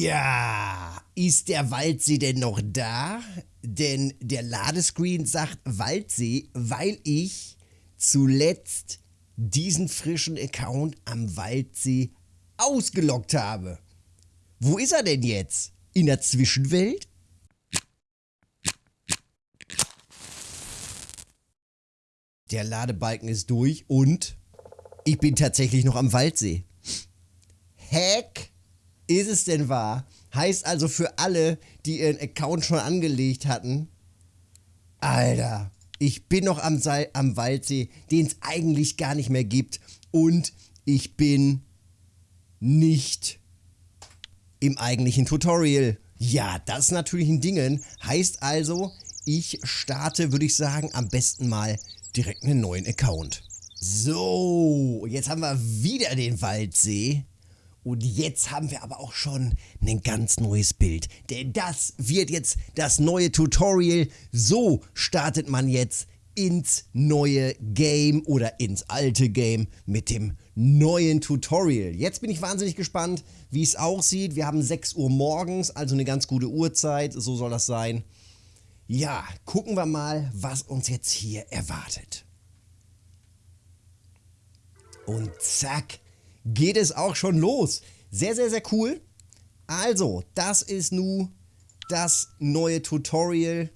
Ja, ist der Waldsee denn noch da? Denn der Ladescreen sagt Waldsee, weil ich zuletzt diesen frischen Account am Waldsee ausgelockt habe. Wo ist er denn jetzt? In der Zwischenwelt? Der Ladebalken ist durch und ich bin tatsächlich noch am Waldsee. Heck, ist es denn wahr? Heißt also für alle, die ihren Account schon angelegt hatten, Alter, ich bin noch am, Sa am Waldsee, den es eigentlich gar nicht mehr gibt. Und ich bin nicht im eigentlichen Tutorial. Ja, das ist natürlich ein Dingen. Heißt also, ich starte, würde ich sagen, am besten mal direkt einen neuen Account. So, jetzt haben wir wieder den Waldsee. Und jetzt haben wir aber auch schon ein ganz neues Bild. Denn das wird jetzt das neue Tutorial. So startet man jetzt ins neue Game oder ins alte Game mit dem neuen Tutorial. Jetzt bin ich wahnsinnig gespannt, wie es aussieht. Wir haben 6 Uhr morgens, also eine ganz gute Uhrzeit. So soll das sein. Ja, gucken wir mal, was uns jetzt hier erwartet. Und zack, geht es auch schon los. Sehr, sehr, sehr cool. Also, das ist nun das neue Tutorial.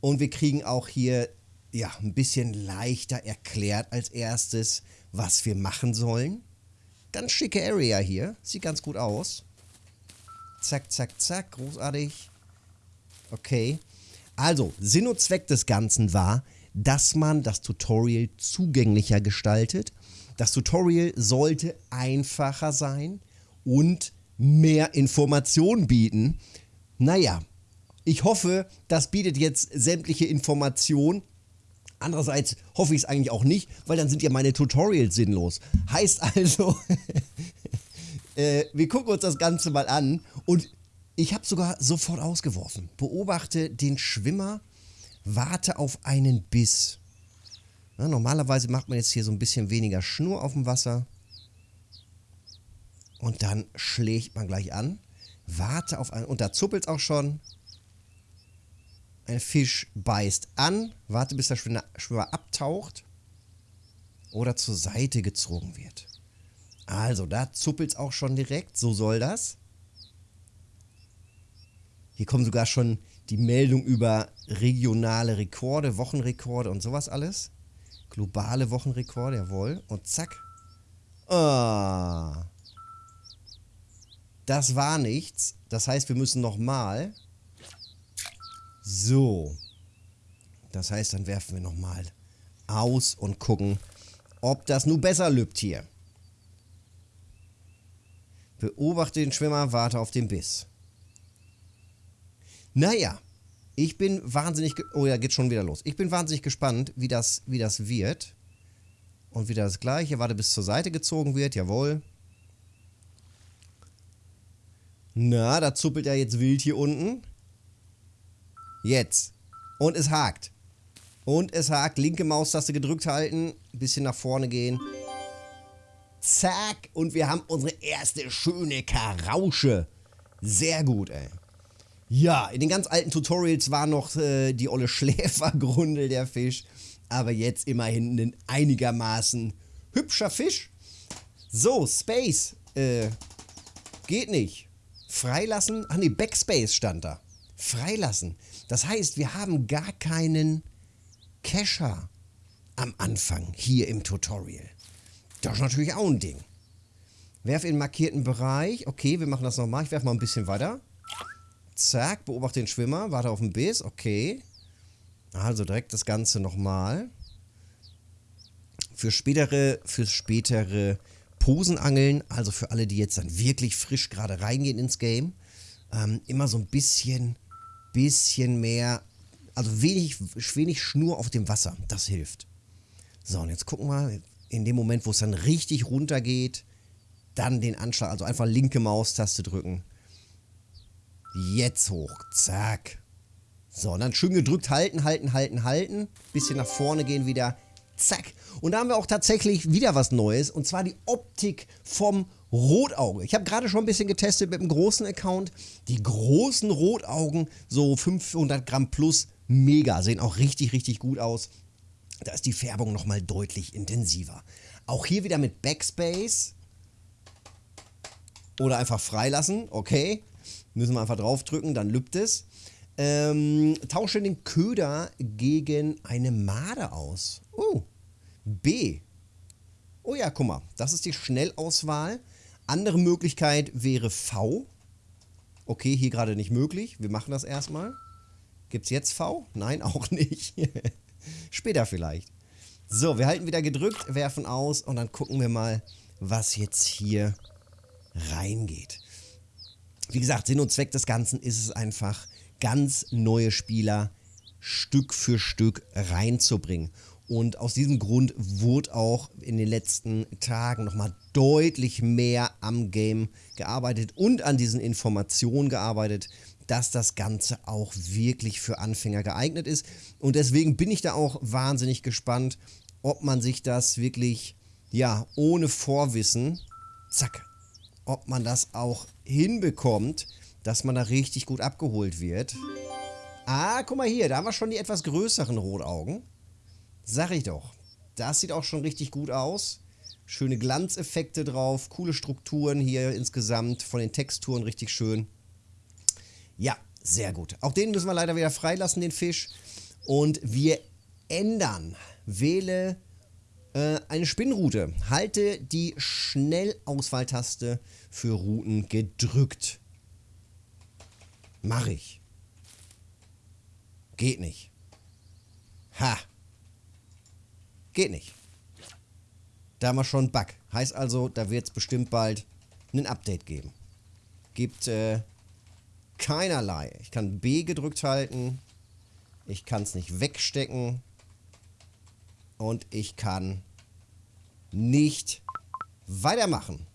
Und wir kriegen auch hier ja, ein bisschen leichter erklärt als erstes, was wir machen sollen. Ganz schicke Area hier. Sieht ganz gut aus. Zack, zack, zack. Großartig. Okay. Also, Sinn und Zweck des Ganzen war, dass man das Tutorial zugänglicher gestaltet das Tutorial sollte einfacher sein und mehr Informationen bieten. Naja, ich hoffe, das bietet jetzt sämtliche Informationen. Andererseits hoffe ich es eigentlich auch nicht, weil dann sind ja meine Tutorials sinnlos. Heißt also, äh, wir gucken uns das Ganze mal an und ich habe sogar sofort ausgeworfen. Beobachte den Schwimmer, warte auf einen Biss. Ja, normalerweise macht man jetzt hier so ein bisschen weniger Schnur auf dem Wasser. Und dann schlägt man gleich an. Warte auf einen. Und da zuppelt es auch schon. Ein Fisch beißt an. Warte, bis der Schwimmer abtaucht. Oder zur Seite gezogen wird. Also, da zuppelt es auch schon direkt. So soll das. Hier kommen sogar schon die Meldungen über regionale Rekorde, Wochenrekorde und sowas alles. Globale Wochenrekord, jawohl. Und zack. Ah. Das war nichts. Das heißt, wir müssen nochmal. So. Das heißt, dann werfen wir nochmal aus und gucken, ob das nun besser lübt hier. Beobachte den Schwimmer, warte auf den Biss. Naja. Ich bin wahnsinnig... Oh ja, geht schon wieder los. Ich bin wahnsinnig gespannt, wie das, wie das wird. Und wieder das gleiche. Warte, bis zur Seite gezogen wird. Jawohl. Na, da zuppelt er jetzt wild hier unten. Jetzt. Und es hakt. Und es hakt. Linke Maustaste gedrückt halten. Bisschen nach vorne gehen. Zack. Und wir haben unsere erste schöne Karausche. Sehr gut, ey. Ja, in den ganz alten Tutorials war noch äh, die olle Schläfergrundel der Fisch. Aber jetzt immerhin ein einigermaßen hübscher Fisch. So, Space. Äh, geht nicht. Freilassen. Ach nee, Backspace stand da. Freilassen. Das heißt, wir haben gar keinen Cacher am Anfang hier im Tutorial. Das ist natürlich auch ein Ding. Werf in markierten Bereich. Okay, wir machen das nochmal. Ich werfe mal ein bisschen weiter. Zack, beobachte den Schwimmer, warte auf den Biss, okay. Also direkt das Ganze nochmal. Für spätere, für spätere Posenangeln, also für alle, die jetzt dann wirklich frisch gerade reingehen ins Game, ähm, immer so ein bisschen, bisschen mehr, also wenig, wenig Schnur auf dem Wasser, das hilft. So, und jetzt gucken wir, in dem Moment, wo es dann richtig runter geht, dann den Anschlag, also einfach linke Maustaste drücken Jetzt hoch. Zack. So, und dann schön gedrückt halten, halten, halten, halten. Bisschen nach vorne gehen wieder. Zack. Und da haben wir auch tatsächlich wieder was Neues. Und zwar die Optik vom Rotauge. Ich habe gerade schon ein bisschen getestet mit dem großen Account. Die großen Rotaugen, so 500 Gramm plus, mega. Sehen auch richtig, richtig gut aus. Da ist die Färbung nochmal deutlich intensiver. Auch hier wieder mit Backspace. Oder einfach freilassen. Okay. Müssen wir einfach draufdrücken, dann lübt es. Ähm, tausche den Köder gegen eine Made aus. Oh. B. Oh ja, guck mal. Das ist die Schnellauswahl. Andere Möglichkeit wäre V. Okay, hier gerade nicht möglich. Wir machen das erstmal. Gibt es jetzt V? Nein, auch nicht. Später vielleicht. So, wir halten wieder gedrückt, werfen aus und dann gucken wir mal, was jetzt hier reingeht. Wie gesagt, Sinn und Zweck des Ganzen ist es einfach, ganz neue Spieler Stück für Stück reinzubringen. Und aus diesem Grund wurde auch in den letzten Tagen nochmal deutlich mehr am Game gearbeitet und an diesen Informationen gearbeitet, dass das Ganze auch wirklich für Anfänger geeignet ist. Und deswegen bin ich da auch wahnsinnig gespannt, ob man sich das wirklich, ja, ohne Vorwissen, zack, ob man das auch hinbekommt, dass man da richtig gut abgeholt wird. Ah, guck mal hier, da haben wir schon die etwas größeren Rotaugen. Sag ich doch. Das sieht auch schon richtig gut aus. Schöne Glanzeffekte drauf, coole Strukturen hier insgesamt, von den Texturen richtig schön. Ja, sehr gut. Auch den müssen wir leider wieder freilassen, den Fisch. Und wir ändern. Wähle äh, eine Spinnroute. Halte die Schnellauswahltaste für Routen gedrückt. Mach ich. Geht nicht. Ha. Geht nicht. Da haben wir schon einen Bug. Heißt also, da wird es bestimmt bald ein Update geben. Gibt äh, keinerlei. Ich kann B gedrückt halten. Ich kann es nicht wegstecken. Und ich kann nicht weitermachen.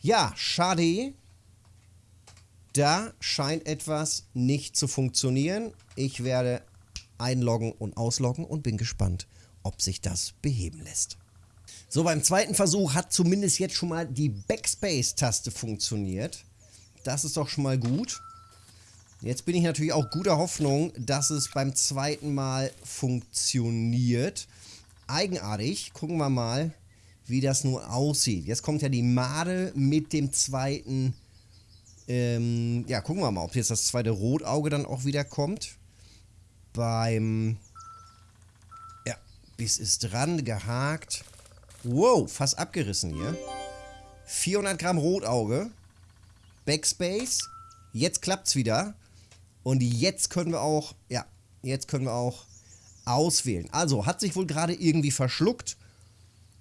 Ja, schade. Da scheint etwas nicht zu funktionieren. Ich werde einloggen und ausloggen und bin gespannt, ob sich das beheben lässt. So, beim zweiten Versuch hat zumindest jetzt schon mal die Backspace-Taste funktioniert. Das ist doch schon mal gut. Jetzt bin ich natürlich auch guter Hoffnung, dass es beim zweiten Mal funktioniert. Eigenartig. Gucken wir mal, wie das nun aussieht. Jetzt kommt ja die Made mit dem zweiten. Ähm, ja, gucken wir mal, ob jetzt das zweite Rotauge dann auch wieder kommt. Beim. Ja, bis ist dran, gehakt. Wow, fast abgerissen hier. 400 Gramm Rotauge. Backspace. Jetzt klappt's wieder. Und jetzt können wir auch, ja, jetzt können wir auch auswählen. Also, hat sich wohl gerade irgendwie verschluckt.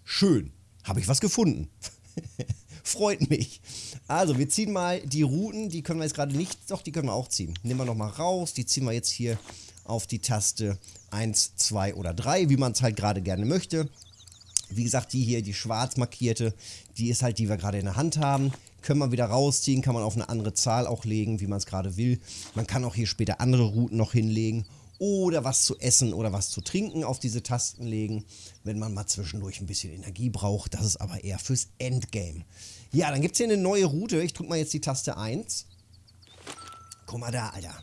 Schön. Habe ich was gefunden. Freut mich. Also, wir ziehen mal die Routen. Die können wir jetzt gerade nicht, doch, die können wir auch ziehen. Nehmen wir nochmal raus. Die ziehen wir jetzt hier auf die Taste 1, 2 oder 3, wie man es halt gerade gerne möchte. Wie gesagt, die hier, die schwarz markierte, die ist halt, die wir gerade in der Hand haben. Können wir wieder rausziehen, kann man auf eine andere Zahl auch legen, wie man es gerade will. Man kann auch hier später andere Routen noch hinlegen oder was zu essen oder was zu trinken auf diese Tasten legen, wenn man mal zwischendurch ein bisschen Energie braucht. Das ist aber eher fürs Endgame. Ja, dann gibt es hier eine neue Route. Ich drücke mal jetzt die Taste 1. Guck mal da, Alter.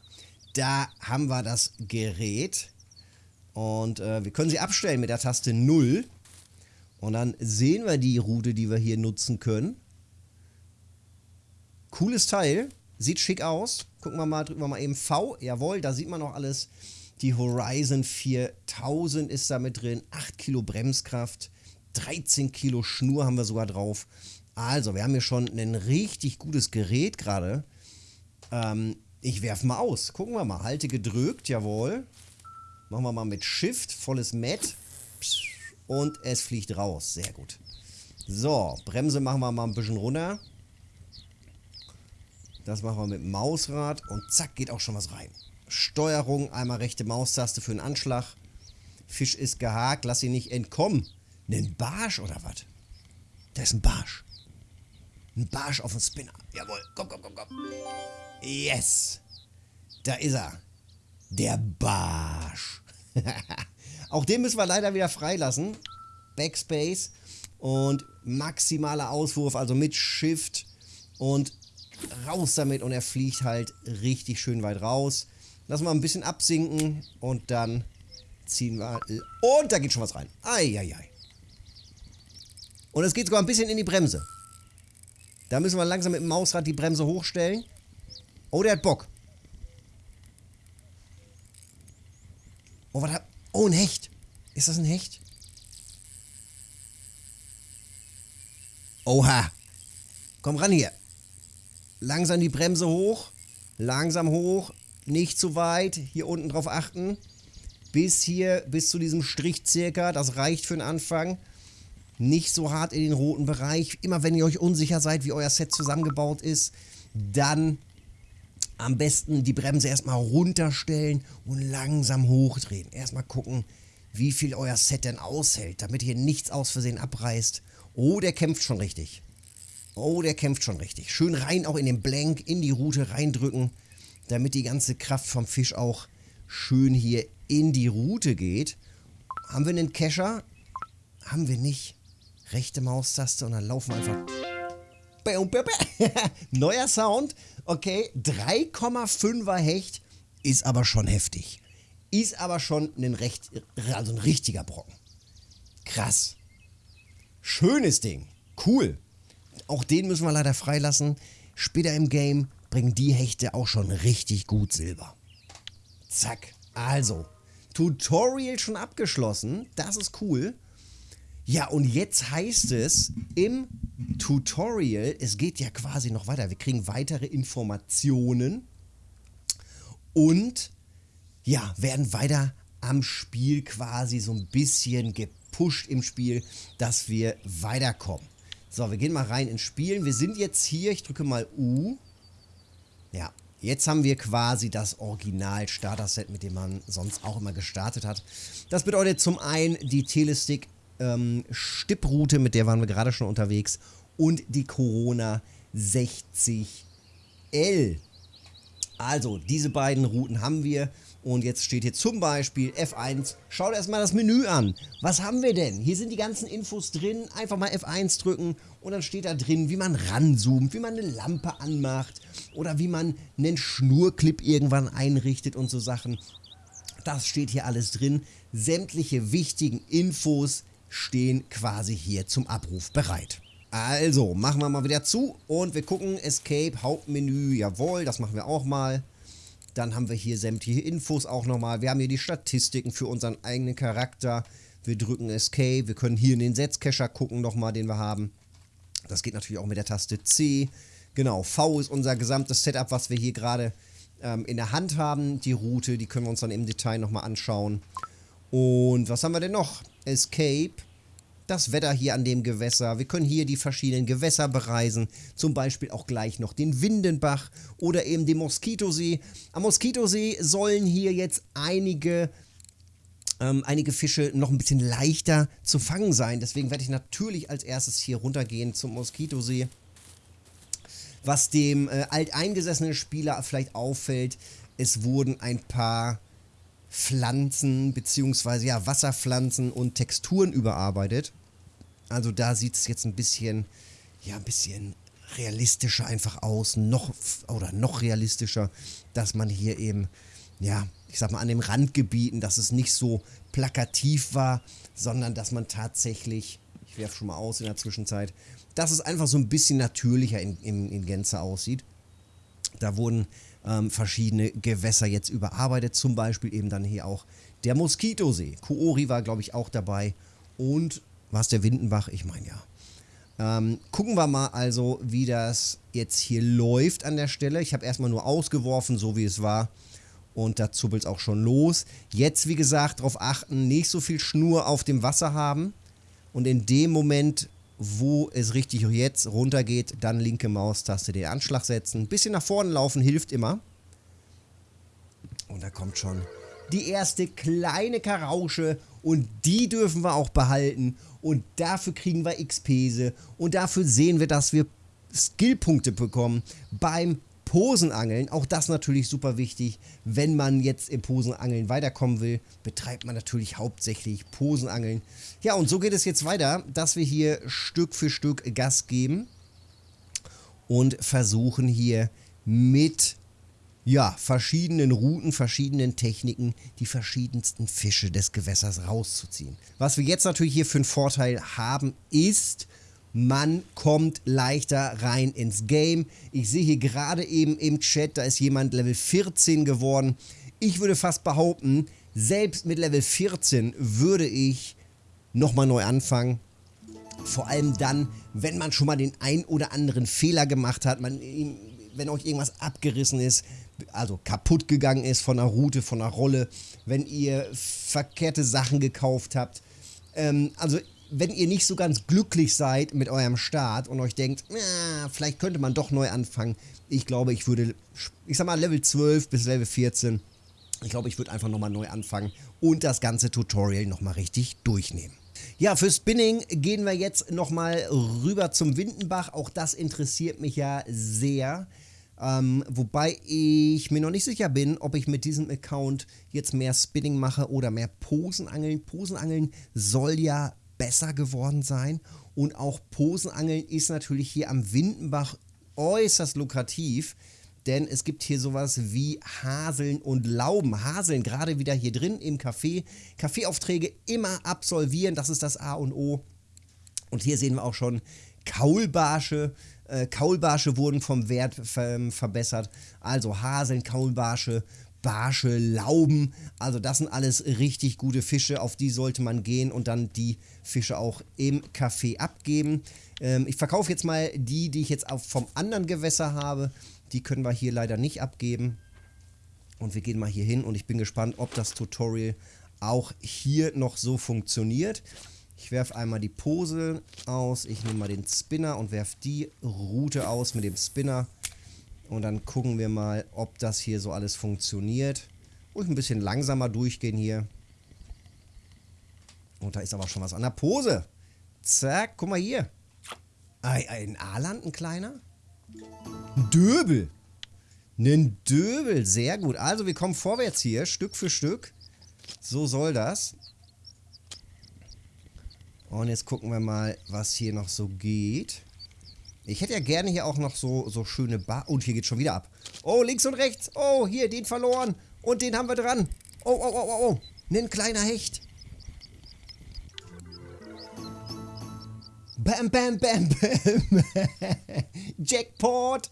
Da haben wir das Gerät. Und äh, wir können sie abstellen mit der Taste 0. Und dann sehen wir die Route, die wir hier nutzen können. Cooles Teil. Sieht schick aus. Gucken wir mal, drücken wir mal eben V. Jawohl, da sieht man noch alles. Die Horizon 4000 ist da mit drin. 8 Kilo Bremskraft. 13 Kilo Schnur haben wir sogar drauf. Also, wir haben hier schon ein richtig gutes Gerät gerade. Ähm, ich werfe mal aus. Gucken wir mal. Halte gedrückt, jawohl. Machen wir mal mit Shift, volles Met. Und es fliegt raus. Sehr gut. So, Bremse machen wir mal ein bisschen runter. Das machen wir mit Mausrad und zack, geht auch schon was rein. Steuerung, einmal rechte Maustaste für den Anschlag. Fisch ist gehakt, lass ihn nicht entkommen. Ein Barsch oder was? Da ist ein Barsch. Ein Barsch auf dem Spinner. Jawohl, komm, komm, komm, komm. Yes. Da ist er. Der Barsch. Auch den müssen wir leider wieder freilassen. Backspace. Und maximaler Auswurf, also mit Shift und raus damit und er fliegt halt richtig schön weit raus. Lassen wir ein bisschen absinken und dann ziehen wir... Und da geht schon was rein. Eieiei. Und es geht sogar ein bisschen in die Bremse. Da müssen wir langsam mit dem Mausrad die Bremse hochstellen. Oh, der hat Bock. Oh, was hat... Oh, ein Hecht. Ist das ein Hecht? Oha. Komm ran hier. Langsam die Bremse hoch. Langsam hoch. Nicht zu weit. Hier unten drauf achten. Bis hier, bis zu diesem Strich circa. Das reicht für den Anfang. Nicht so hart in den roten Bereich. Immer wenn ihr euch unsicher seid, wie euer Set zusammengebaut ist, dann am besten die Bremse erstmal runterstellen und langsam hochdrehen. Erstmal gucken, wie viel euer Set denn aushält, damit ihr nichts aus Versehen abreißt. Oh, der kämpft schon richtig. Oh, der kämpft schon richtig. Schön rein auch in den Blank, in die Route reindrücken, damit die ganze Kraft vom Fisch auch schön hier in die Route geht. Haben wir einen Kescher? Haben wir nicht. Rechte Maustaste und dann laufen wir einfach... Neuer Sound. Okay, 3,5er Hecht ist aber schon heftig. Ist aber schon ein, recht, also ein richtiger Brocken. Krass. Schönes Ding. Cool. Auch den müssen wir leider freilassen. Später im Game bringen die Hechte auch schon richtig gut Silber. Zack. Also, Tutorial schon abgeschlossen. Das ist cool. Ja, und jetzt heißt es im Tutorial, es geht ja quasi noch weiter. Wir kriegen weitere Informationen und ja, werden weiter am Spiel quasi so ein bisschen geprägt pusht im Spiel, dass wir weiterkommen. So, wir gehen mal rein ins Spielen. Wir sind jetzt hier, ich drücke mal U. Ja, jetzt haben wir quasi das Original-Starter-Set, mit dem man sonst auch immer gestartet hat. Das bedeutet zum einen die Telestick ähm, mit der waren wir gerade schon unterwegs, und die Corona 60L. Also, diese beiden Routen haben wir. Und jetzt steht hier zum Beispiel F1. Schaut erstmal das Menü an. Was haben wir denn? Hier sind die ganzen Infos drin. Einfach mal F1 drücken und dann steht da drin, wie man ranzoomt, wie man eine Lampe anmacht oder wie man einen Schnurclip irgendwann einrichtet und so Sachen. Das steht hier alles drin. Sämtliche wichtigen Infos stehen quasi hier zum Abruf bereit. Also, machen wir mal wieder zu und wir gucken Escape, Hauptmenü, jawohl, das machen wir auch mal. Dann haben wir hier sämtliche Infos auch nochmal. Wir haben hier die Statistiken für unseren eigenen Charakter. Wir drücken Escape. Wir können hier in den Setzcacher gucken nochmal, den wir haben. Das geht natürlich auch mit der Taste C. Genau, V ist unser gesamtes Setup, was wir hier gerade ähm, in der Hand haben. Die Route, die können wir uns dann im Detail nochmal anschauen. Und was haben wir denn noch? Escape das Wetter hier an dem Gewässer. Wir können hier die verschiedenen Gewässer bereisen. Zum Beispiel auch gleich noch den Windenbach oder eben den Moskitosee. Am Moskitosee sollen hier jetzt einige ähm, einige Fische noch ein bisschen leichter zu fangen sein. Deswegen werde ich natürlich als erstes hier runtergehen zum Moskitosee. Was dem äh, alteingesessenen Spieler vielleicht auffällt, es wurden ein paar Pflanzen bzw. ja, Wasserpflanzen und Texturen überarbeitet. Also da sieht es jetzt ein bisschen, ja, ein bisschen realistischer einfach aus, noch oder noch realistischer, dass man hier eben, ja, ich sag mal, an den Randgebieten, dass es nicht so plakativ war, sondern dass man tatsächlich, ich werfe schon mal aus in der Zwischenzeit, dass es einfach so ein bisschen natürlicher in, in, in Gänze aussieht. Da wurden ähm, verschiedene Gewässer jetzt überarbeitet, zum Beispiel eben dann hier auch der Moskitosee. Koori war, glaube ich, auch dabei und war es der Windenbach? Ich meine ja. Ähm, gucken wir mal also, wie das jetzt hier läuft an der Stelle. Ich habe erstmal nur ausgeworfen, so wie es war. Und da zuppelt es auch schon los. Jetzt, wie gesagt, darauf achten, nicht so viel Schnur auf dem Wasser haben. Und in dem Moment, wo es richtig jetzt runtergeht, dann linke Maustaste den Anschlag setzen. Ein bisschen nach vorne laufen hilft immer. Und da kommt schon die erste kleine Karausche und die dürfen wir auch behalten und dafür kriegen wir XP und dafür sehen wir, dass wir Skillpunkte bekommen beim Posenangeln, auch das natürlich super wichtig. Wenn man jetzt im Posenangeln weiterkommen will, betreibt man natürlich hauptsächlich Posenangeln. Ja, und so geht es jetzt weiter, dass wir hier Stück für Stück Gas geben und versuchen hier mit ja, verschiedenen Routen, verschiedenen Techniken die verschiedensten Fische des Gewässers rauszuziehen. Was wir jetzt natürlich hier für einen Vorteil haben, ist, man kommt leichter rein ins Game. Ich sehe hier gerade eben im Chat, da ist jemand Level 14 geworden. Ich würde fast behaupten, selbst mit Level 14 würde ich nochmal neu anfangen. Vor allem dann, wenn man schon mal den ein oder anderen Fehler gemacht hat, man, wenn euch irgendwas abgerissen ist, also kaputt gegangen ist von einer Route, von einer Rolle, wenn ihr verkehrte Sachen gekauft habt. Ähm, also wenn ihr nicht so ganz glücklich seid mit eurem Start und euch denkt, na, vielleicht könnte man doch neu anfangen. Ich glaube, ich würde, ich sag mal Level 12 bis Level 14, ich glaube, ich würde einfach nochmal neu anfangen und das ganze Tutorial nochmal richtig durchnehmen. Ja, für Spinning gehen wir jetzt nochmal rüber zum Windenbach. Auch das interessiert mich ja sehr. Ähm, wobei ich mir noch nicht sicher bin, ob ich mit diesem Account jetzt mehr Spinning mache oder mehr Posenangeln. Posenangeln soll ja besser geworden sein und auch Posenangeln ist natürlich hier am Windenbach äußerst lukrativ. Denn es gibt hier sowas wie Haseln und Lauben. Haseln gerade wieder hier drin im Café. Kaffeeaufträge immer absolvieren, das ist das A und O. Und hier sehen wir auch schon Kaulbarsche. Äh, Kaulbarsche wurden vom Wert ver verbessert. Also Haseln, Kaulbarsche, Barsche, Lauben. Also das sind alles richtig gute Fische, auf die sollte man gehen und dann die Fische auch im Café abgeben. Ähm, ich verkaufe jetzt mal die, die ich jetzt auch vom anderen Gewässer habe. Die können wir hier leider nicht abgeben. Und wir gehen mal hier hin und ich bin gespannt, ob das Tutorial auch hier noch so funktioniert. Ich werfe einmal die Pose aus, ich nehme mal den Spinner und werfe die Route aus mit dem Spinner. Und dann gucken wir mal, ob das hier so alles funktioniert. Und ein bisschen langsamer durchgehen hier. Und da ist aber schon was an der Pose. Zack, guck mal hier. Ein A-Land, ein kleiner? Ein Döbel. Ein Döbel, sehr gut. Also wir kommen vorwärts hier, Stück für Stück. So soll das. Und jetzt gucken wir mal, was hier noch so geht. Ich hätte ja gerne hier auch noch so, so schöne Bar... Und hier geht schon wieder ab. Oh, links und rechts. Oh, hier, den verloren. Und den haben wir dran. Oh, oh, oh, oh, oh. Ein kleiner Hecht. Bam, bam, bam, bam. Jackpot.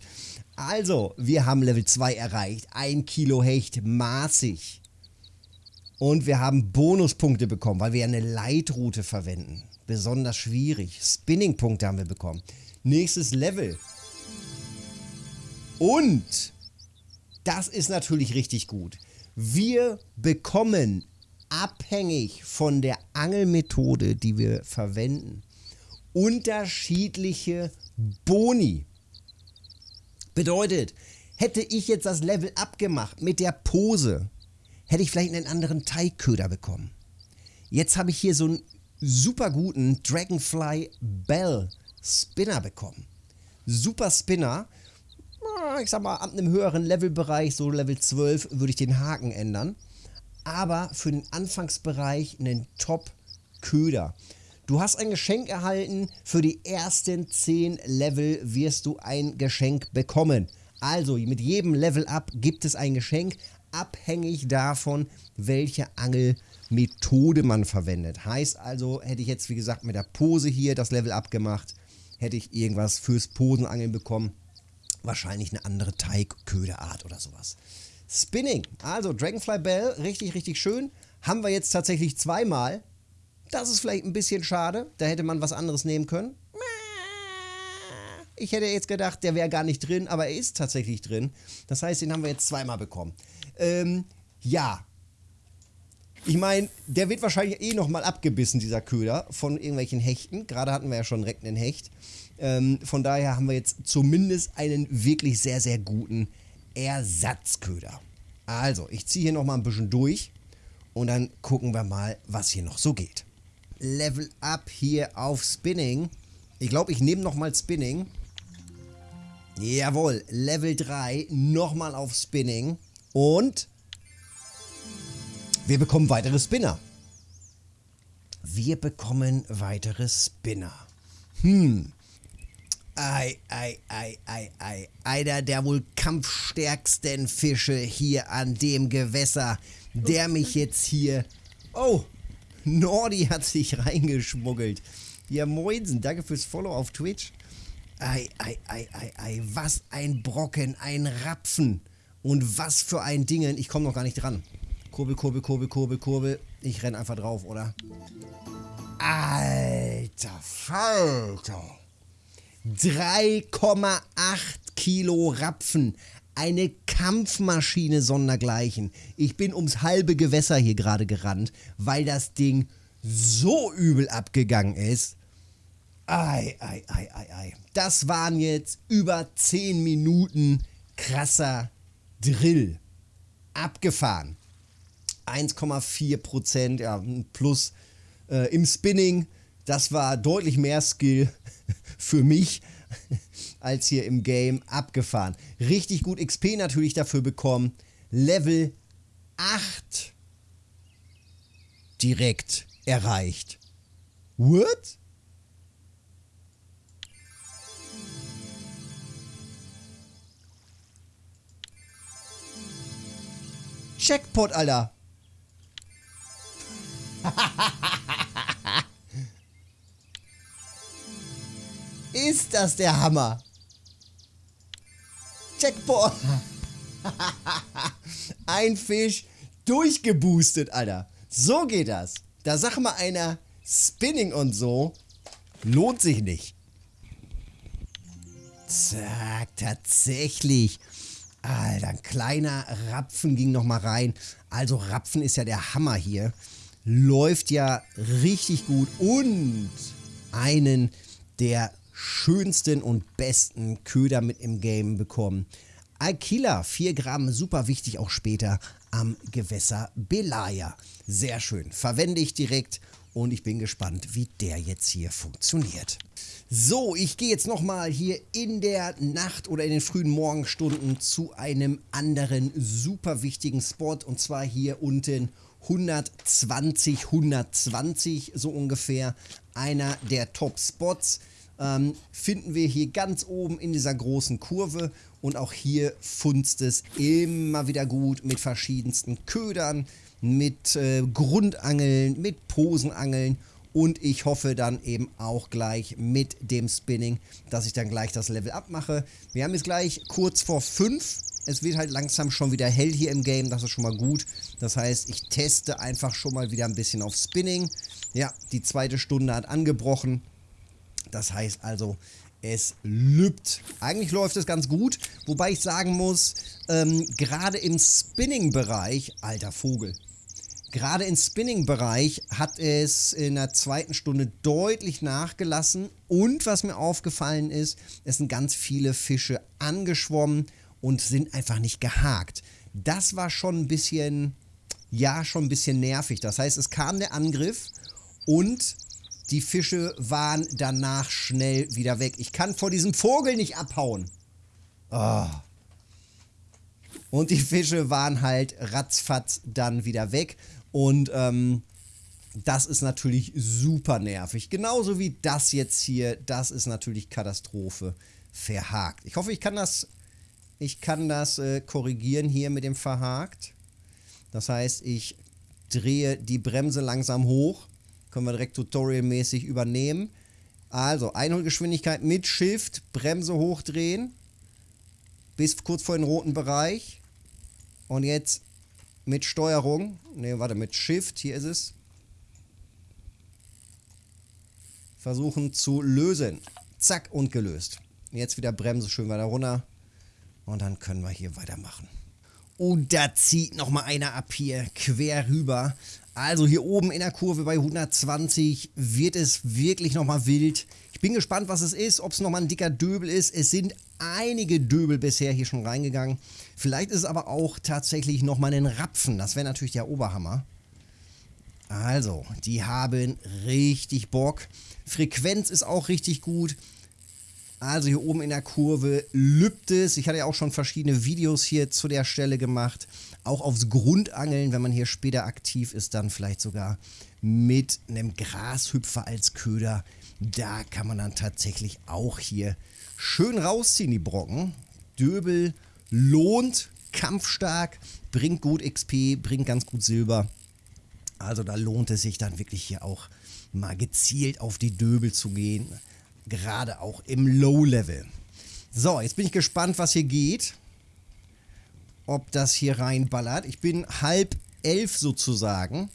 Also, wir haben Level 2 erreicht. Ein Kilo Hecht, maßig. Und wir haben Bonuspunkte bekommen, weil wir eine Leitroute verwenden. Besonders schwierig. Spinning-Punkte haben wir bekommen. Nächstes Level. Und, das ist natürlich richtig gut. Wir bekommen, abhängig von der Angelmethode, die wir verwenden, unterschiedliche Boni. Bedeutet, hätte ich jetzt das Level abgemacht mit der Pose, hätte ich vielleicht einen anderen Teigköder bekommen. Jetzt habe ich hier so einen super guten Dragonfly Bell Spinner bekommen. Super Spinner. Ich sag mal, ab einem höheren Levelbereich, so Level 12, würde ich den Haken ändern. Aber für den Anfangsbereich einen Top-Köder. Du hast ein Geschenk erhalten. Für die ersten 10 Level wirst du ein Geschenk bekommen. Also mit jedem Level Up gibt es ein Geschenk abhängig davon, welche Angelmethode man verwendet. Heißt also, hätte ich jetzt wie gesagt mit der Pose hier das Level abgemacht, hätte ich irgendwas fürs Posenangeln bekommen. Wahrscheinlich eine andere Teigköderart oder sowas. Spinning, also Dragonfly Bell, richtig, richtig schön. Haben wir jetzt tatsächlich zweimal. Das ist vielleicht ein bisschen schade. Da hätte man was anderes nehmen können. Ich hätte jetzt gedacht, der wäre gar nicht drin, aber er ist tatsächlich drin. Das heißt, den haben wir jetzt zweimal bekommen. Ähm, ja. Ich meine, der wird wahrscheinlich eh nochmal abgebissen, dieser Köder, von irgendwelchen Hechten. Gerade hatten wir ja schon direkt einen Hecht. Ähm, von daher haben wir jetzt zumindest einen wirklich sehr, sehr guten Ersatzköder. Also, ich ziehe hier nochmal ein bisschen durch und dann gucken wir mal, was hier noch so geht. Level Up hier auf Spinning. Ich glaube, ich nehme nochmal Spinning. Jawohl, Level 3, nochmal auf Spinning. Und wir bekommen weitere Spinner. Wir bekommen weitere Spinner. Hm. Ei, ei, ei, ei, ei. Einer der wohl kampfstärksten Fische hier an dem Gewässer, der mich jetzt hier... Oh, Nordi hat sich reingeschmuggelt. Ja, moinsen, danke fürs Follow auf Twitch. Ei, ei, ei, ei, ei, was ein Brocken, ein Rapfen. Und was für ein Dingen. Ich komme noch gar nicht dran. Kurbel, Kurbel, Kurbel, Kurbel, Kurbel. Ich renn einfach drauf, oder? Alter Falter. 3,8 Kilo Rapfen. Eine Kampfmaschine sondergleichen. Ich bin ums halbe Gewässer hier gerade gerannt, weil das Ding so übel abgegangen ist. Ei, ei, ei, ei, ei. Das waren jetzt über 10 Minuten krasser Drill. Abgefahren. 1,4 Prozent, ja, plus äh, im Spinning. Das war deutlich mehr Skill für mich als hier im Game abgefahren. Richtig gut XP natürlich dafür bekommen. Level 8 direkt erreicht. What? Checkpot, Alter. Ist das der Hammer? Checkpot. Ein Fisch durchgeboostet, Alter. So geht das. Da sag mal einer, Spinning und so lohnt sich nicht. Zack, tatsächlich. Alter, ein kleiner Rapfen ging nochmal rein. Also Rapfen ist ja der Hammer hier. Läuft ja richtig gut. Und einen der schönsten und besten Köder mit im Game bekommen. Alkila, 4 Gramm, super wichtig auch später am Gewässer Belaya. Sehr schön, verwende ich direkt und ich bin gespannt, wie der jetzt hier funktioniert. So, ich gehe jetzt nochmal hier in der Nacht oder in den frühen Morgenstunden zu einem anderen super wichtigen Spot und zwar hier unten 120, 120 so ungefähr. Einer der Top-Spots ähm, finden wir hier ganz oben in dieser großen Kurve und auch hier funzt es immer wieder gut mit verschiedensten Ködern, mit äh, Grundangeln, mit Posenangeln und ich hoffe dann eben auch gleich mit dem Spinning, dass ich dann gleich das Level abmache. Wir haben jetzt gleich kurz vor 5. Es wird halt langsam schon wieder hell hier im Game, das ist schon mal gut. Das heißt, ich teste einfach schon mal wieder ein bisschen auf Spinning. Ja, die zweite Stunde hat angebrochen. Das heißt also, es lübt. Eigentlich läuft es ganz gut, wobei ich sagen muss, ähm, gerade im Spinning-Bereich, alter Vogel, gerade im Spinning-Bereich hat es in der zweiten Stunde deutlich nachgelassen und was mir aufgefallen ist, es sind ganz viele Fische angeschwommen und sind einfach nicht gehakt. Das war schon ein bisschen, ja, schon ein bisschen nervig. Das heißt, es kam der Angriff und die Fische waren danach schnell wieder weg. Ich kann vor diesem Vogel nicht abhauen. Oh. Und die Fische waren halt ratzfatz dann wieder weg. Und ähm, das ist natürlich super nervig. Genauso wie das jetzt hier. Das ist natürlich Katastrophe. Verhakt. Ich hoffe, ich kann das, ich kann das äh, korrigieren hier mit dem Verhakt. Das heißt, ich drehe die Bremse langsam hoch können wir direkt tutorialmäßig übernehmen. Also, Einholgeschwindigkeit mit Shift, Bremse hochdrehen. Bis kurz vor den roten Bereich. Und jetzt mit Steuerung. Ne, warte, mit Shift, hier ist es. Versuchen zu lösen. Zack, und gelöst. Jetzt wieder Bremse schön weiter runter. Und dann können wir hier weitermachen. Und da zieht nochmal einer ab hier, quer rüber. Also hier oben in der Kurve bei 120 wird es wirklich nochmal wild. Ich bin gespannt, was es ist, ob es nochmal ein dicker Döbel ist. Es sind einige Döbel bisher hier schon reingegangen. Vielleicht ist es aber auch tatsächlich nochmal ein Rapfen. Das wäre natürlich der Oberhammer. Also, die haben richtig Bock. Frequenz ist auch richtig gut. Also hier oben in der Kurve lübt es. Ich hatte ja auch schon verschiedene Videos hier zu der Stelle gemacht. Auch aufs Grundangeln, wenn man hier später aktiv ist, dann vielleicht sogar mit einem Grashüpfer als Köder. Da kann man dann tatsächlich auch hier schön rausziehen, die Brocken. Döbel lohnt, kampfstark, bringt gut XP, bringt ganz gut Silber. Also da lohnt es sich dann wirklich hier auch mal gezielt auf die Döbel zu gehen. Gerade auch im Low-Level. So, jetzt bin ich gespannt, was hier geht. Ob das hier reinballert. Ich bin halb elf sozusagen.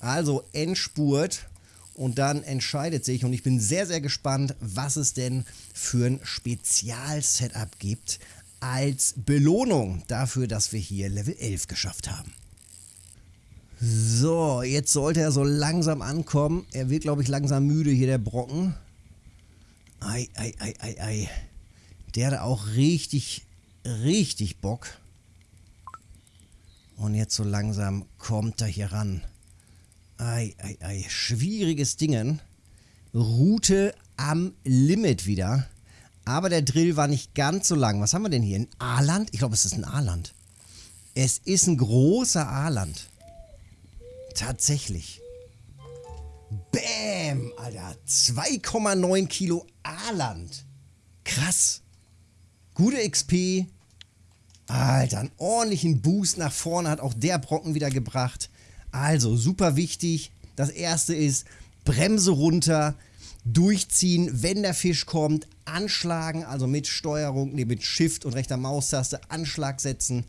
Also Endspurt. Und dann entscheidet sich, und ich bin sehr, sehr gespannt, was es denn für ein Spezial-Setup gibt als Belohnung dafür, dass wir hier Level 11 geschafft haben. So, jetzt sollte er so langsam ankommen. Er wird, glaube ich, langsam müde hier, der Brocken. Ei, ei, ei, ei, ei. Der hat auch richtig, richtig Bock. Und jetzt so langsam kommt er hier ran. Ei, ei, ei. Schwieriges Dingen. Route am Limit wieder. Aber der Drill war nicht ganz so lang. Was haben wir denn hier? Ein A-Land? Ich glaube, es ist ein A-Land. Es ist ein großer A-Land. Tatsächlich. Bäm, Alter. 2,9 Kilo A-Land. Krass. Gute XP. Alter, einen ordentlichen Boost nach vorne hat auch der Brocken wieder gebracht. Also, super wichtig. Das erste ist Bremse runter, durchziehen, wenn der Fisch kommt, anschlagen, also mit Steuerung, nee, mit Shift und rechter Maustaste Anschlag setzen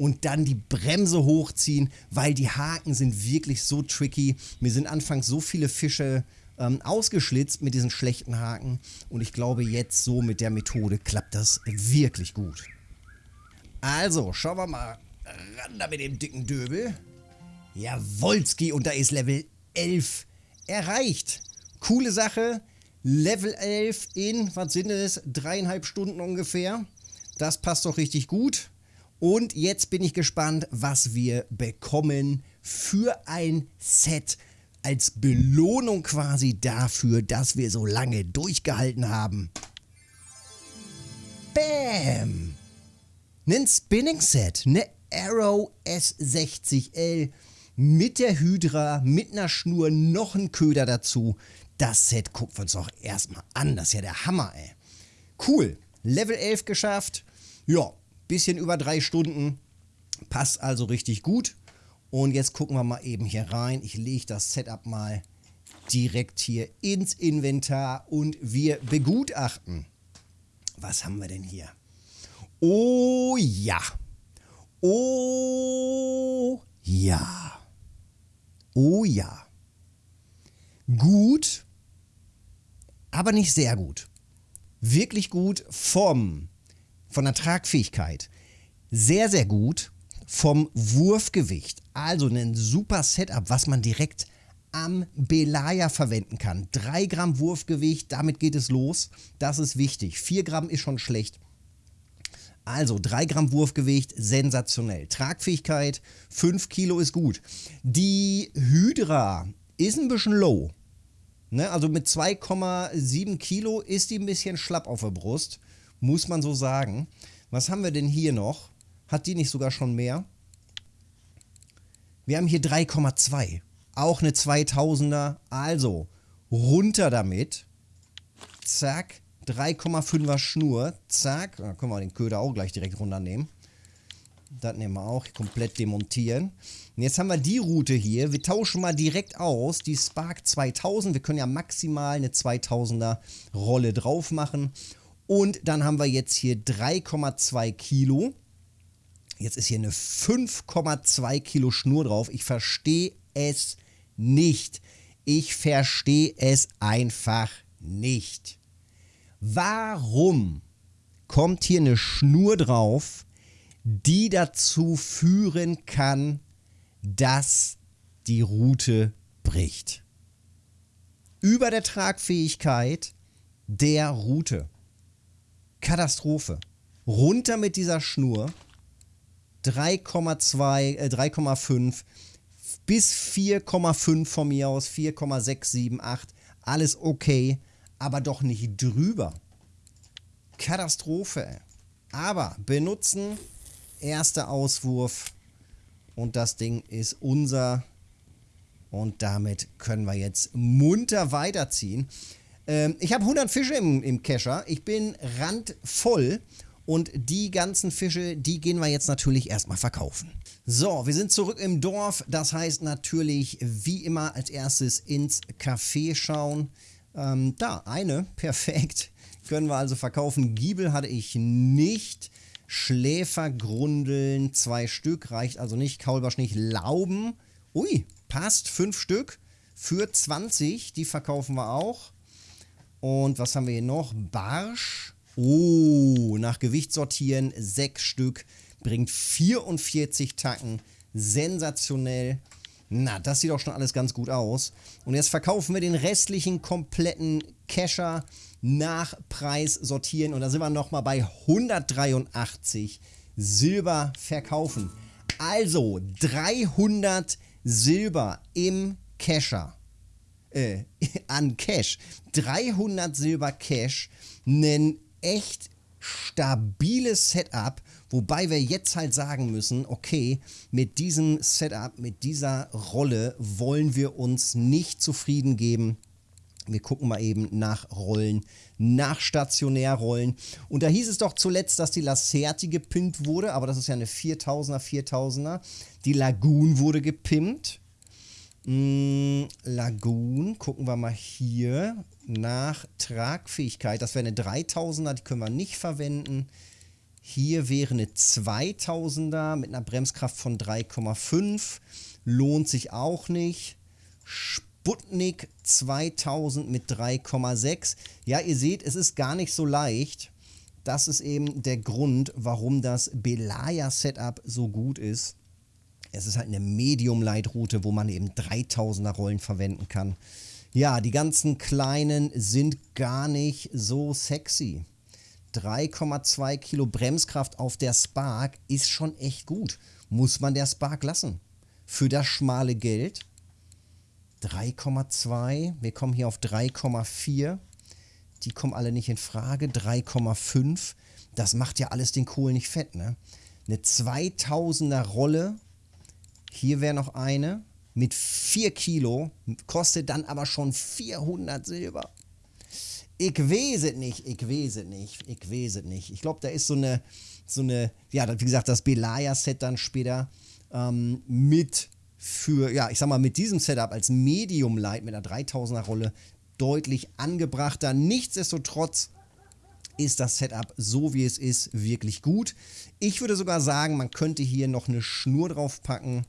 und dann die Bremse hochziehen, weil die Haken sind wirklich so tricky. Mir sind anfangs so viele Fische ähm, ausgeschlitzt mit diesen schlechten Haken und ich glaube jetzt so mit der Methode klappt das wirklich gut. Also, schauen wir mal ran da mit dem dicken Döbel. Jawolski und da ist Level 11 erreicht. Coole Sache. Level 11 in, was sind es, dreieinhalb Stunden ungefähr. Das passt doch richtig gut. Und jetzt bin ich gespannt, was wir bekommen für ein Set als Belohnung quasi dafür, dass wir so lange durchgehalten haben. Bam! Ein Spinning Set, eine Arrow S60L mit der Hydra, mit einer Schnur, noch ein Köder dazu. Das Set gucken wir uns doch erstmal an. Das ist ja der Hammer, ey. Cool. Level 11 geschafft. Ja, Bisschen über drei Stunden. Passt also richtig gut. Und jetzt gucken wir mal eben hier rein. Ich lege das Setup mal direkt hier ins Inventar und wir begutachten. Was haben wir denn hier? Oh ja. Oh ja. Oh ja. Gut, aber nicht sehr gut. Wirklich gut vom von der Tragfähigkeit sehr, sehr gut vom Wurfgewicht. Also ein super Setup, was man direkt am Belaya verwenden kann. 3 Gramm Wurfgewicht, damit geht es los. Das ist wichtig. 4 Gramm ist schon schlecht. Also 3 Gramm Wurfgewicht, sensationell. Tragfähigkeit, 5 Kilo ist gut. Die Hydra ist ein bisschen low. Ne? Also mit 2,7 Kilo ist die ein bisschen schlapp auf der Brust muss man so sagen. Was haben wir denn hier noch? Hat die nicht sogar schon mehr? Wir haben hier 3,2. Auch eine 2000er. Also, runter damit. Zack. 3,5er Schnur. Zack. Da können wir den Köder auch gleich direkt runternehmen. Das nehmen wir auch. Komplett demontieren. Und jetzt haben wir die Route hier. Wir tauschen mal direkt aus. Die Spark 2000. Wir können ja maximal eine 2000er Rolle drauf machen. Und dann haben wir jetzt hier 3,2 Kilo. Jetzt ist hier eine 5,2 Kilo Schnur drauf. Ich verstehe es nicht. Ich verstehe es einfach nicht. Warum kommt hier eine Schnur drauf, die dazu führen kann, dass die Route bricht? Über der Tragfähigkeit der Route. Katastrophe. Runter mit dieser Schnur. 3,2, äh, 3,5 bis 4,5 von mir aus, 4,678, alles okay, aber doch nicht drüber. Katastrophe. Aber benutzen, erster Auswurf und das Ding ist unser. Und damit können wir jetzt munter weiterziehen. Ähm, ich habe 100 Fische im, im Kescher. Ich bin randvoll. Und die ganzen Fische, die gehen wir jetzt natürlich erstmal verkaufen. So, wir sind zurück im Dorf. Das heißt natürlich, wie immer, als erstes ins Café schauen. Ähm, da, eine, perfekt. Können wir also verkaufen. Giebel hatte ich nicht. Schläfergrundeln, zwei Stück, reicht also nicht. Kaulbarsch nicht. Lauben, ui, passt, fünf Stück für 20. Die verkaufen wir auch. Und was haben wir hier noch? Barsch. Oh, nach Gewicht sortieren, sechs Stück, bringt 44 Tacken. Sensationell. Na, das sieht auch schon alles ganz gut aus. Und jetzt verkaufen wir den restlichen kompletten Kescher nach Preis sortieren. Und da sind wir nochmal bei 183 Silber verkaufen. Also 300 Silber im Kescher. Äh, an Cash. 300 Silber Cash. Ein echt stabiles Setup. Wobei wir jetzt halt sagen müssen, okay, mit diesem Setup, mit dieser Rolle wollen wir uns nicht zufrieden geben. Wir gucken mal eben nach Rollen, nach Stationärrollen. Und da hieß es doch zuletzt, dass die Lacerti gepimpt wurde, aber das ist ja eine 4000er, 4000er. Die Lagoon wurde gepimpt. Mm, Lagoon, gucken wir mal hier nach Tragfähigkeit. Das wäre eine 3000er, die können wir nicht verwenden. Hier wäre eine 2000er mit einer Bremskraft von 3,5. Lohnt sich auch nicht. Sputnik 2000 mit 3,6. Ja, ihr seht, es ist gar nicht so leicht. Das ist eben der Grund, warum das Belaya-Setup so gut ist. Es ist halt eine Medium-Light-Route, wo man eben 3000er Rollen verwenden kann. Ja, die ganzen kleinen sind gar nicht so sexy. 3,2 Kilo Bremskraft auf der Spark ist schon echt gut. Muss man der Spark lassen. Für das schmale Geld 3,2. Wir kommen hier auf 3,4. Die kommen alle nicht in Frage. 3,5. Das macht ja alles den Kohl nicht fett, ne? Eine 2000er Rolle. Hier wäre noch eine mit 4 Kilo. Kostet dann aber schon 400 Silber. Ich weiß es nicht, ich weiß es nicht, ich weiß es nicht. Ich glaube, da ist so eine, so eine, ja, wie gesagt, das Belaya-Set dann später ähm, mit für, ja, ich sag mal, mit diesem Setup als Medium Light mit einer 3000er Rolle deutlich angebrachter. Nichtsdestotrotz ist das Setup so wie es ist wirklich gut. Ich würde sogar sagen, man könnte hier noch eine Schnur drauf packen.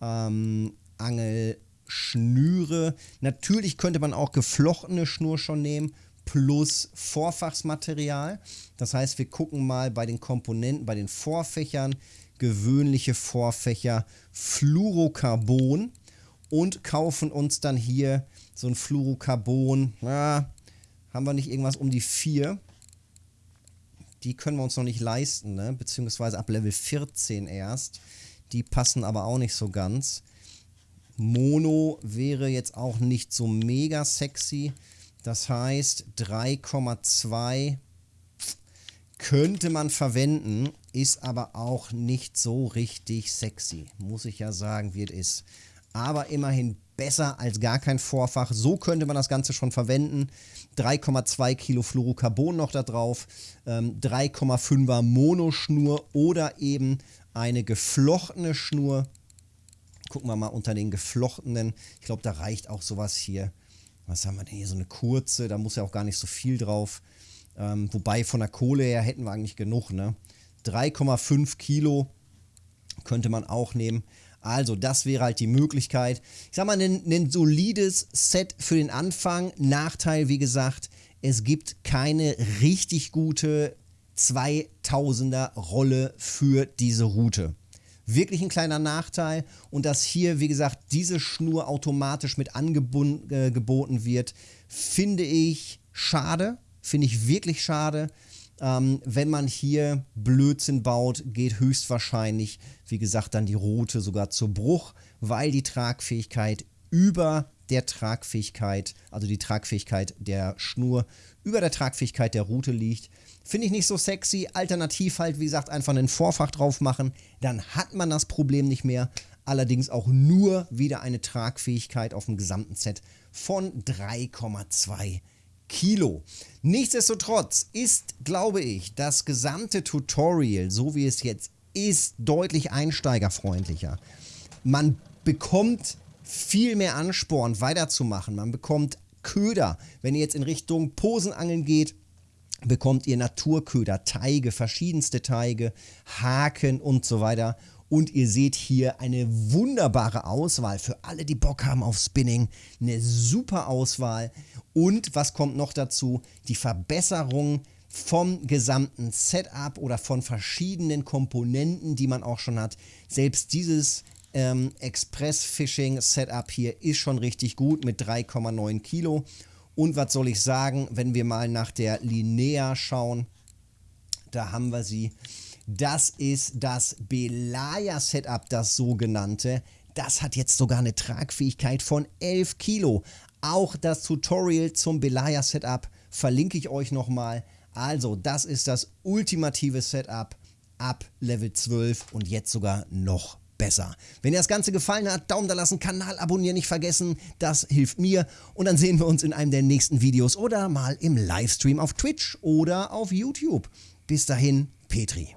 Ähm, Angelschnüre. Natürlich könnte man auch geflochtene Schnur schon nehmen plus Vorfachsmaterial. Das heißt, wir gucken mal bei den Komponenten, bei den Vorfächern, gewöhnliche Vorfächer Fluorocarbon und kaufen uns dann hier so ein Fluorocarbon. Na, haben wir nicht irgendwas um die 4? Die können wir uns noch nicht leisten, ne? beziehungsweise ab Level 14 erst. Die passen aber auch nicht so ganz. Mono wäre jetzt auch nicht so mega sexy. Das heißt 3,2 könnte man verwenden, ist aber auch nicht so richtig sexy, muss ich ja sagen, wie es ist. Aber immerhin besser als gar kein Vorfach. So könnte man das Ganze schon verwenden. 3,2 Kilo Fluorocarbon noch da drauf, ähm, 3,5er Monoschnur oder eben eine geflochtene Schnur. Gucken wir mal unter den geflochtenen. Ich glaube, da reicht auch sowas hier. Was haben wir denn hier? So eine kurze, da muss ja auch gar nicht so viel drauf. Ähm, wobei von der Kohle her hätten wir eigentlich genug, ne? 3,5 Kilo könnte man auch nehmen. Also, das wäre halt die Möglichkeit. Ich sag mal, ein, ein solides Set für den Anfang. Nachteil, wie gesagt, es gibt keine richtig gute 2000er Rolle für diese Route. Wirklich ein kleiner Nachteil und dass hier, wie gesagt, diese Schnur automatisch mit angeboten äh, wird, finde ich schade. Finde ich wirklich schade. Ähm, wenn man hier Blödsinn baut, geht höchstwahrscheinlich, wie gesagt, dann die Route sogar zu Bruch, weil die Tragfähigkeit über der Tragfähigkeit, also die Tragfähigkeit der Schnur über der Tragfähigkeit der Route liegt. Finde ich nicht so sexy. Alternativ halt, wie gesagt, einfach einen Vorfach drauf machen. Dann hat man das Problem nicht mehr. Allerdings auch nur wieder eine Tragfähigkeit auf dem gesamten Set von 3,2 Kilo. Nichtsdestotrotz ist, glaube ich, das gesamte Tutorial, so wie es jetzt ist, deutlich einsteigerfreundlicher. Man bekommt viel mehr Ansporn weiterzumachen. Man bekommt Köder. Wenn ihr jetzt in Richtung Posenangeln geht, bekommt ihr Naturköder, Teige, verschiedenste Teige, Haken und so weiter. Und ihr seht hier eine wunderbare Auswahl für alle, die Bock haben auf Spinning. Eine super Auswahl. Und was kommt noch dazu? Die Verbesserung vom gesamten Setup oder von verschiedenen Komponenten, die man auch schon hat. Selbst dieses ähm, Express Fishing Setup hier ist schon richtig gut mit 3,9 Kilo. Und was soll ich sagen, wenn wir mal nach der Linea schauen, da haben wir sie. Das ist das Belaya Setup, das sogenannte. Das hat jetzt sogar eine Tragfähigkeit von 11 Kilo. Auch das Tutorial zum Belaya Setup verlinke ich euch nochmal. Also, das ist das ultimative Setup ab Level 12 und jetzt sogar noch besser. Wenn dir das Ganze gefallen hat, Daumen da lassen, Kanal abonnieren nicht vergessen, das hilft mir und dann sehen wir uns in einem der nächsten Videos oder mal im Livestream auf Twitch oder auf YouTube. Bis dahin, Petri.